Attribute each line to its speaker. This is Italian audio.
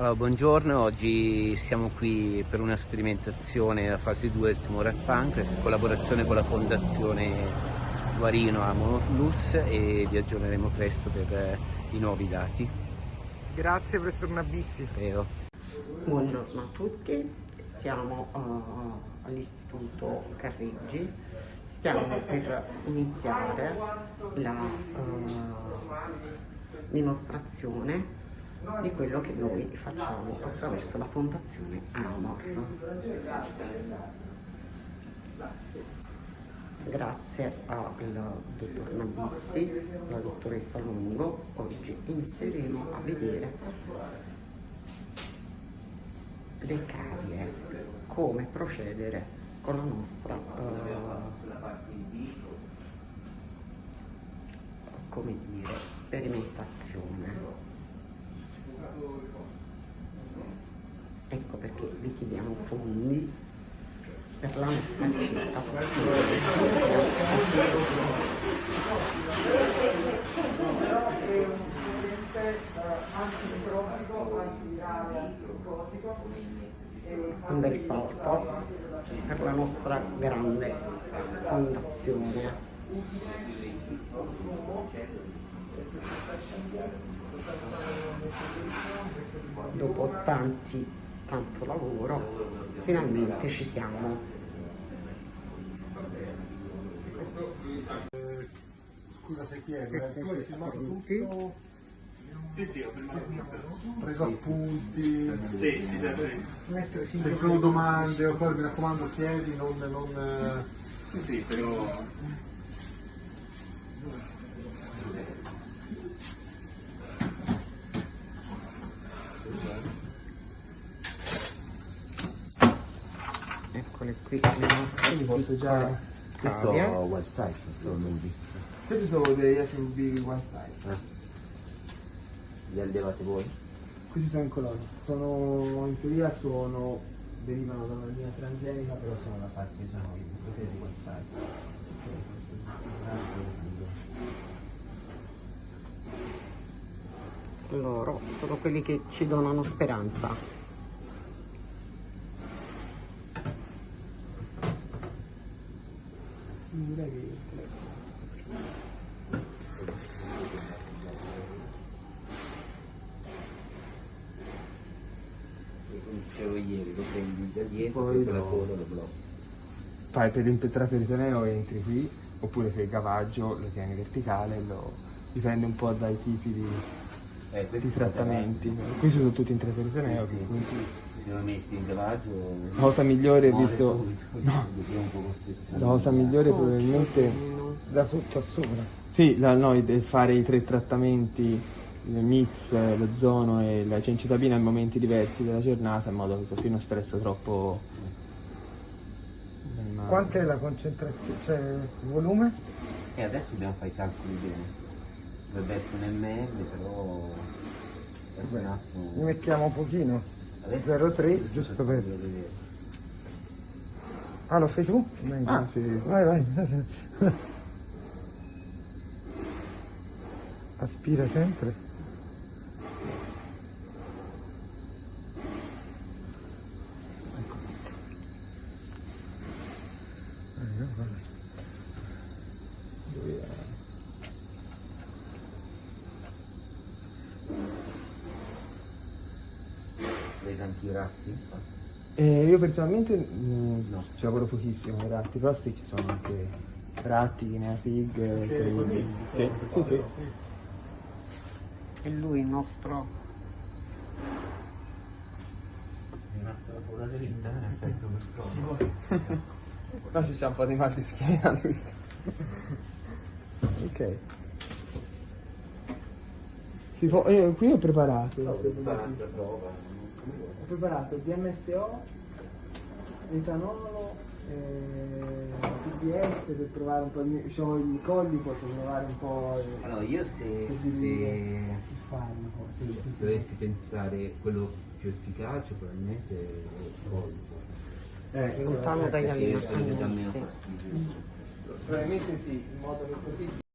Speaker 1: Allora, buongiorno, oggi siamo qui per una sperimentazione della fase 2 del tumore al pancreas in collaborazione con la fondazione Guarino Amolus e vi aggiorneremo presto per eh, i nuovi dati.
Speaker 2: Grazie professor Nabissi.
Speaker 1: Prego.
Speaker 3: Buongiorno a tutti, siamo uh, all'Istituto Carreggi, stiamo per iniziare la uh, dimostrazione di quello che noi facciamo attraverso la Fondazione Amor. Grazie al dottor Nabissi, alla dottoressa Lungo, oggi inizieremo a vedere le carie, come procedere con la nostra uh, come dire, sperimentazione. Ecco perché vi chiediamo fondi per la nostra città. Un bel salto per la nostra grande fondazione. Dopo tanti, tanto lavoro, finalmente ci siamo.
Speaker 2: Scusa se chiedo, tu hai filmato tutto?
Speaker 4: Sì, sì, ho filmato tutto.
Speaker 2: Preso appunti?
Speaker 4: Sì, sì, sì, sì.
Speaker 2: Se ci sono domande o poi mi raccomando chiedi, non... non
Speaker 4: Sì, sì, però...
Speaker 3: Eccole qui le nostre
Speaker 2: Quindi posso già...
Speaker 1: Questo
Speaker 3: cavie.
Speaker 1: wild type.
Speaker 2: Questi sono degli FMB one time.
Speaker 1: Li allevate voi?
Speaker 2: Questi sono in colonia. Sono, in teoria sono, derivano da una linea transgenica, però sono da parte diciamo, di poteri one time.
Speaker 3: Loro sono quelli che ci donano speranza.
Speaker 2: Direi che
Speaker 1: Come dicevo ieri, lo prendi da dietro
Speaker 2: Poi
Speaker 1: con la
Speaker 2: lo-
Speaker 1: coda lo blocchi.
Speaker 5: fai per l'impetrato peritoneo entri qui, oppure per il gavaggio lo tieni verticale, lo, dipende un po' dai tipi di,
Speaker 1: Eh,
Speaker 5: di
Speaker 1: è
Speaker 5: trattamenti. Questi sono tutti intratteritoneo,
Speaker 1: Sì, sì.
Speaker 5: quindi
Speaker 1: Se lo metti in cavaggio...
Speaker 5: la cosa migliore visto...
Speaker 1: subito,
Speaker 5: No,
Speaker 1: è
Speaker 5: la cosa migliore probabilmente...
Speaker 2: da sotto a sopra.
Speaker 5: Sì, la, no, è fare i tre trattamenti, il mix, lo zono e la cencitabina in momenti diversi della giornata in modo che così non stresso troppo l'animale.
Speaker 2: Quant'è la concentrazione, cioè il volume?
Speaker 1: E adesso dobbiamo fare i calcoli bene. Dovrebbe essere un ml, però... Adesso un attimo...
Speaker 2: Ne mettiamo un pochino.
Speaker 1: Adesso
Speaker 2: 0,3, giusto per...
Speaker 1: vedere.
Speaker 2: Ah, lo fai tu?
Speaker 5: Ah, sì.
Speaker 2: Vai, vai. Aspira sempre. Eh, guarda.
Speaker 1: Tanti ratti?
Speaker 5: Eh, io personalmente mm,
Speaker 1: No.
Speaker 5: ci lavoro pochissimo con i ratti, però sì, ci sono anche ratti, guinea pig, quelli- sì, sì, sì.
Speaker 3: E lui il nostro
Speaker 1: Rimasta la coda dritta, eh, effetto per.
Speaker 5: Qua c'è un po' di mal di schiena, ok. Si può, eh, qui ho preparato. Ho preparato DMSO, etanolo, eh, PBS per provare un po' di... diciamo i colli posso provare un po' il,
Speaker 1: Allora, io se,
Speaker 5: il
Speaker 1: se
Speaker 5: il farmaco. Sì, sì.
Speaker 1: dovessi pensare quello più efficace, probabilmente è il polso.
Speaker 5: Eh,
Speaker 3: lontano dagli
Speaker 1: dà meno
Speaker 3: sì.
Speaker 1: fastidio.
Speaker 5: probabilmente sì, in modo che così